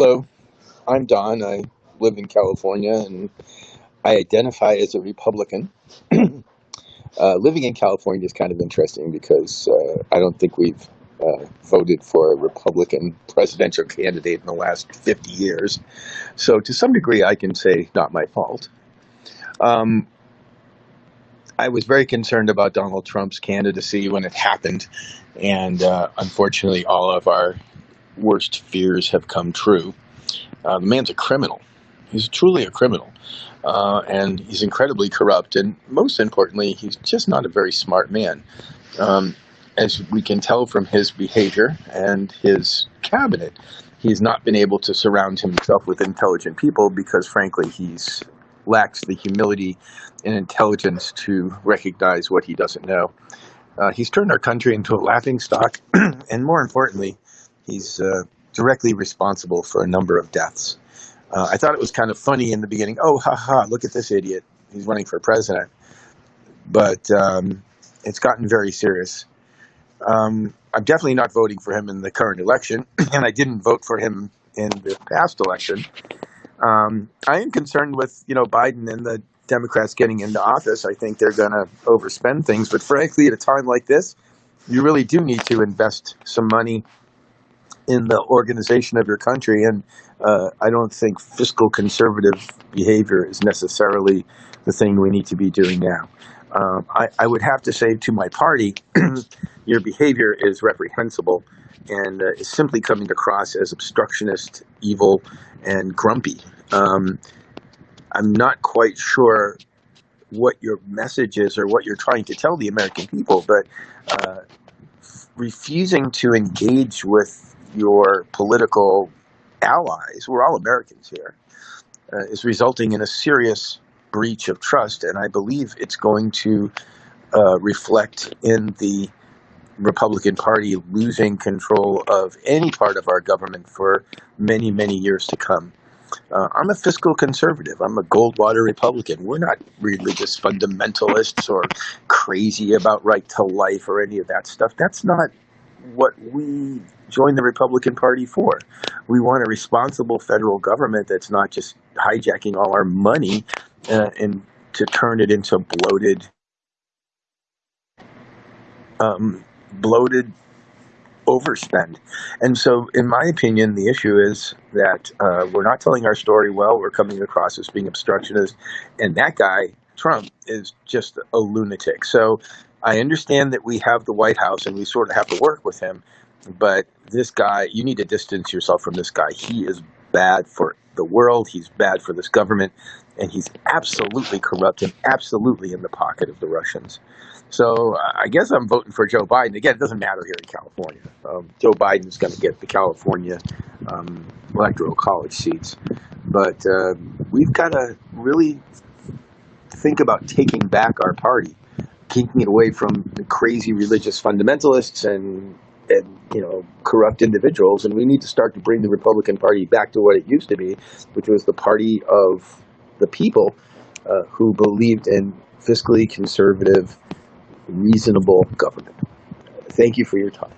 Hello, I'm Don. I live in California and I identify as a Republican. uh, living in California is kind of interesting because uh, I don't think we've uh, voted for a Republican presidential candidate in the last 50 years. So, to some degree, I can say not my fault. Um, I was very concerned about Donald Trump's candidacy when it happened, and uh, unfortunately, all of our worst fears have come true. Uh, the man's a criminal. He's truly a criminal. Uh, and he's incredibly corrupt. And most importantly, he's just not a very smart man. Um, as we can tell from his behavior and his cabinet, he's not been able to surround himself with intelligent people because, frankly, he's lacks the humility and intelligence to recognize what he doesn't know. Uh, he's turned our country into a laughing stock, and more importantly, He's uh, directly responsible for a number of deaths. Uh, I thought it was kind of funny in the beginning. Oh, ha ha! Look at this idiot. He's running for president. But um, it's gotten very serious. Um, I'm definitely not voting for him in the current election, and I didn't vote for him in the past election. Um, I am concerned with you know Biden and the Democrats getting into office. I think they're going to overspend things, but frankly, at a time like this, you really do need to invest some money in the organization of your country. And uh, I don't think fiscal conservative behavior is necessarily the thing we need to be doing now. Um, I, I, would have to say to my party, your behavior is reprehensible and uh, is simply coming across as obstructionist, evil, and grumpy. Um, I'm not quite sure what your message is or what you're trying to tell the American people, but uh, refusing to engage with your political allies, we're all Americans here, uh, is resulting in a serious breach of trust. And I believe it's going to uh, reflect in the Republican Party losing control of any part of our government for many, many years to come. Uh, I'm a fiscal conservative. I'm a Goldwater Republican. We're not religious fundamentalists or crazy about right to life or any of that stuff. That's not what we joined the Republican Party for. We want a responsible federal government that's not just hijacking all our money uh, and to turn it into bloated, um, bloated overspend. And so, in my opinion, the issue is that uh, we're not telling our story well. We're coming across as being obstructionist, and that guy Trump is just a lunatic. So I understand that we have the White House and we sort of have to work with him, but this guy, you need to distance yourself from this guy. He is bad for the world, he's bad for this government, and he's absolutely corrupt and absolutely in the pocket of the Russians. So I guess I'm voting for Joe Biden. Again, it doesn't matter here in California. Um, Joe Biden's going to get the California um, electoral college seats. But uh, we've got to really think about taking back our party keeping it away from the crazy religious fundamentalists and and you know corrupt individuals. And we need to start to bring the republican party back to what it used to be which was the party of the people uh, who believed in fiscally conservative reasonable government. Thank you for your time